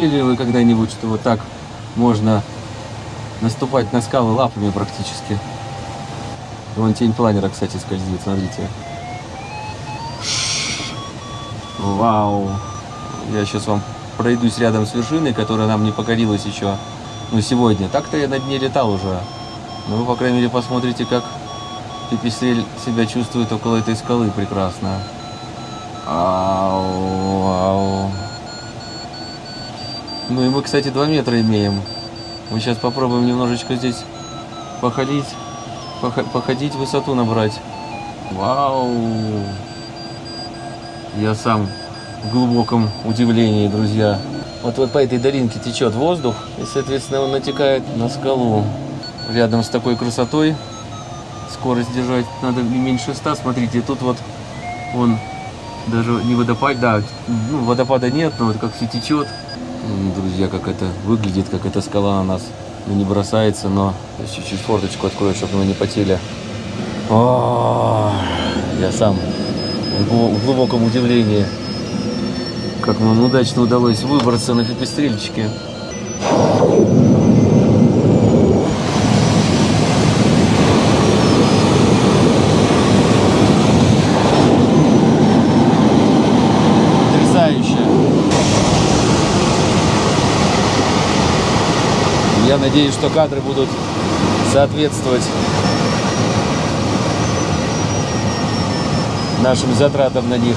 Думали ли вы когда-нибудь, что вот так можно наступать на скалы лапами практически? Вон тень планера, кстати, скользит, смотрите. Вау! Я сейчас вам пройдусь рядом с вершиной, которая нам не покорилась еще, ну, сегодня. Так-то я над ней летал уже. Но вы, по крайней мере, посмотрите, как Пипистрель себя чувствует около этой скалы прекрасно. Ау, ау. Ну и мы, кстати, 2 метра имеем. Мы сейчас попробуем немножечко здесь походить, походить, высоту набрать. Вау! Я сам в глубоком удивлении, друзья. Вот, вот по этой долинке течет воздух, и, соответственно, он натекает на скалу. Рядом с такой красотой скорость держать надо меньше 100. Смотрите, тут вот он даже не водопад, да, ну, водопада нет, но вот как все течет. Друзья, как это выглядит, как эта скала на нас не бросается, но чуть-чуть форточку открою, чтобы мы не потели. О, я сам в глубоком удивлении, как нам удачно удалось выбраться на пепестрельчике. Я надеюсь, что кадры будут соответствовать нашим затратам на них.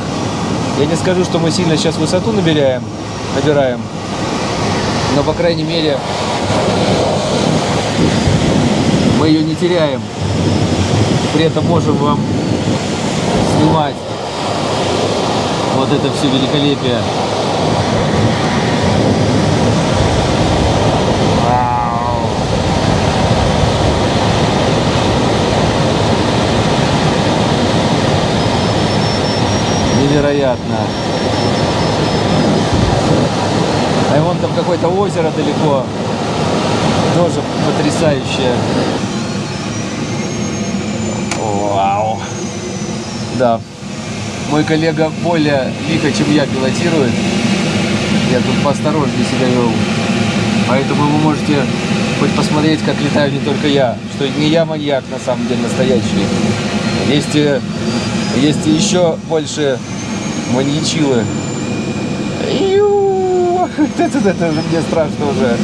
Я не скажу, что мы сильно сейчас высоту набираем, набираем, но, по крайней мере, мы ее не теряем. При этом можем вам снимать вот это все великолепие. Невероятно. А вон там какое-то озеро далеко. Тоже потрясающее. Вау. Да. Мой коллега более лихо, чем я, пилотирует. Я тут поосторожнее себя вел. Поэтому вы можете хоть посмотреть, как летаю не только я. Что не я маньяк, на самом деле, настоящий. Есть, э, есть еще больше маньячилы. Это, это, это мне страшно уже.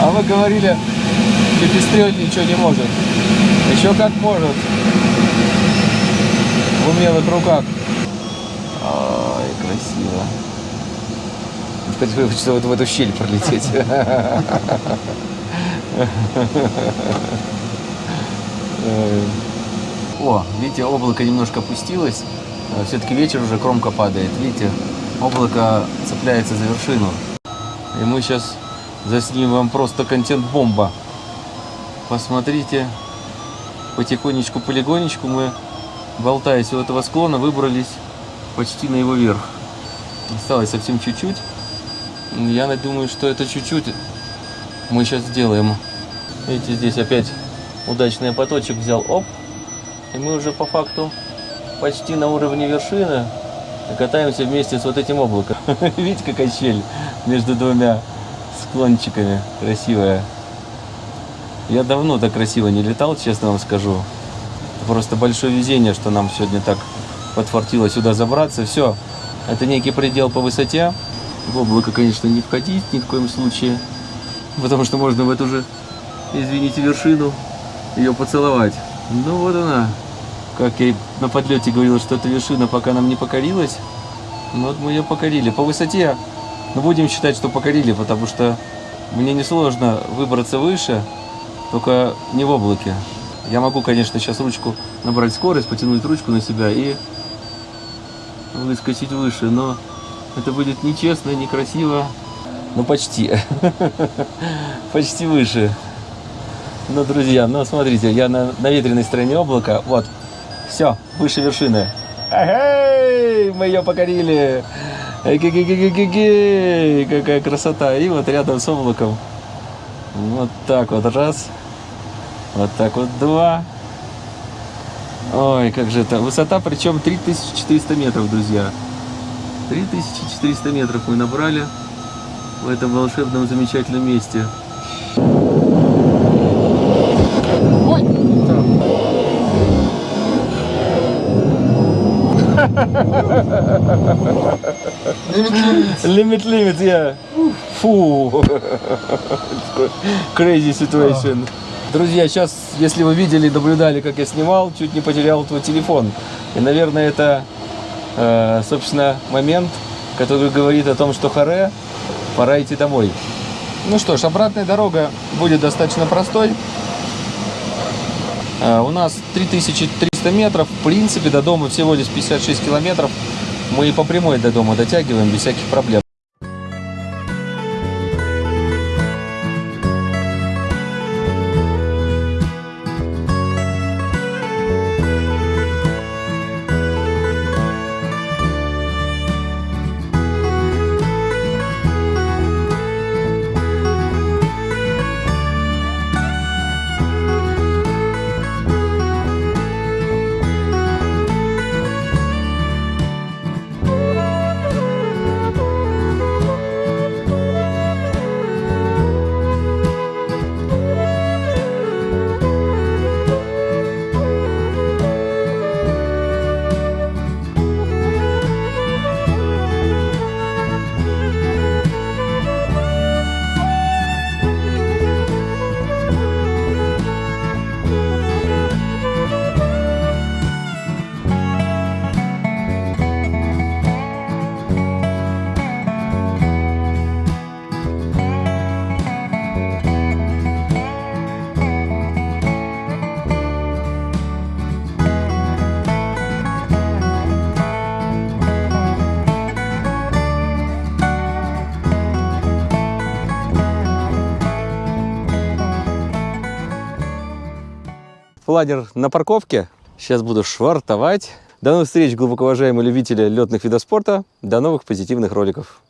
А вы говорили, пепестрель ничего не может. Еще как может. В умелых руках. Ой, красиво. Теперь хочется вот в эту щель пролететь. О, видите, облако немножко опустилось. Э, Все-таки вечер уже, кромка падает. Видите, облако цепляется за вершину. И мы сейчас заснимем вам просто контент-бомба. Посмотрите, потихонечку, полигонечку мы, болтаясь у этого склона, выбрались почти на его верх. Осталось совсем чуть-чуть. Я думаю, что это чуть-чуть мы сейчас сделаем. Видите, здесь опять удачный поточек взял. Оп, и мы уже по факту почти на уровне вершины катаемся вместе с вот этим облаком. Видите, какая щель между двумя склончиками красивая. Я давно так красиво не летал, честно вам скажу. Просто большое везение, что нам сегодня так подфартило сюда забраться. Все, это некий предел по высоте. В облако, конечно, не входить ни в коем случае, потому что можно в эту же, извините, вершину ее поцеловать. Ну вот она. Как я на подлете говорил, что эта вершина пока нам не покорилась. Ну вот мы ее покорили. По высоте, ну будем считать, что покорили, потому что мне несложно выбраться выше, только не в облаке. Я могу, конечно, сейчас ручку набрать скорость, потянуть ручку на себя и выскочить выше, но это будет нечестно, некрасиво. Ну почти. Почти выше. Ну, друзья, ну смотрите, я на, на ветреной стороне облака. Вот, все, выше вершины. Эй, мы ее покорили. Эй, какая красота. И вот рядом с облаком. Вот так вот раз. Вот так вот два. Ой, как же это. Высота причем 3400 метров, друзья. 3400 метров мы набрали в этом волшебном замечательном месте. Limit, limit, yeah. Фу. Crazy situation. Друзья, сейчас, если вы видели, наблюдали, как я снимал, чуть не потерял твой телефон. И, наверное, это, э, собственно, момент, который говорит о том, что харе, пора идти домой. Ну что ж, обратная дорога будет достаточно простой. Э, У нас 3300 метров, в принципе, до дома всего лишь 56 километров. Мы и по прямой до дома дотягиваем без всяких проблем. Ладер на парковке. Сейчас буду швартовать. До новых встреч, глубоко уважаемые любители летных видов спорта. До новых позитивных роликов.